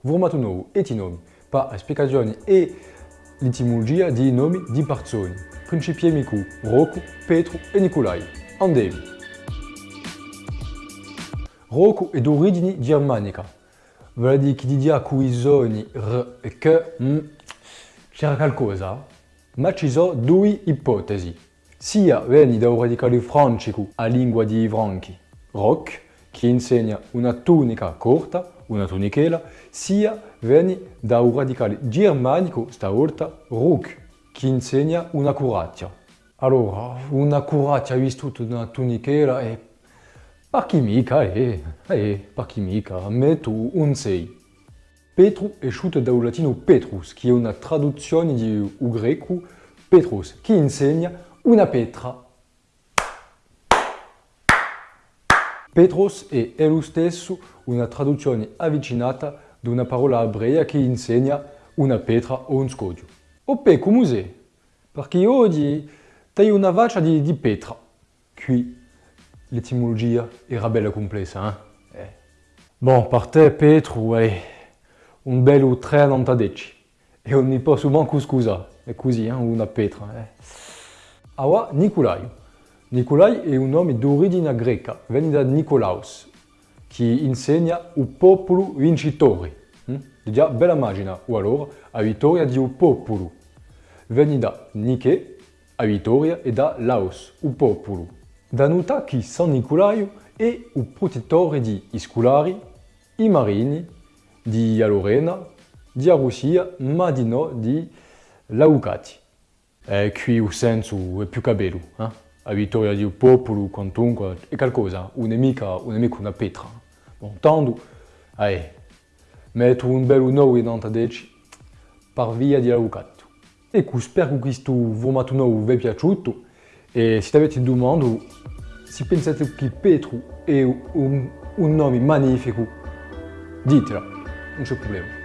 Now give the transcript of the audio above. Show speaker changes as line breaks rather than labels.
Formato nuovo e ti nomi, pa spiegazioni e l'etimologia di nomi di persone, principiemi cu Roku, Petru e Nicolai. Andiamo! Roku è d'origine germanica, vuol dire che cui r e che c'era qualcosa, ma ci sono due ipotesi. Sia viene da un radicale francico a lingua di franchi, rock, che insegna una tunica corta, una tunichela, sia viene da un radicale germanico, stavolta ruk, che insegna una curaccia. Allora, una curaccia visto una tunichela? E per chi mica, eh, eh, per chi mica, ma tu un sei. Petru è sciuto dal latino Petrus, che è una traduzione di un greco Petrus, che insegna una petra. Petros è, è lo stesso una traduzione avvicinata di una parola ebrea che insegna una pietra o un scoglio. Oppè, come sei? Perché oggi hai una faccia di, di pietra. Qui l'etimologia era bella complessa, eh? eh. Bon, per te Petro è un bello 390 e non mi posso manco scusare, è così, eh, una pietra. Eh. Allora, Nicolai. Nicolai è un nome d'origine greca, viene da Nicolaus, che insegna il popolo vincitore. Hm? Già bella immagine, o allora la vittoria di un popolo. Viene da Nike, la vittoria, e da Laos, il popolo. Da notare che San Nicolaio è il protettore di scolari, i marini, di Lorena, di Russia, ma di no di Laucati. E qui il senso è più che bello. Eh? La vittoria di un popolo, quantunque, è qualcosa, un nemico, un nemico una pietra. Bon, tanto, eh, metto un bello 9 in 10 per via di Laucato. Ecco, spero che questo formato nuovo vi è piaciuto e se avete domande, se pensate che Petro è un, un nome magnifico, ditela, non c'è problema.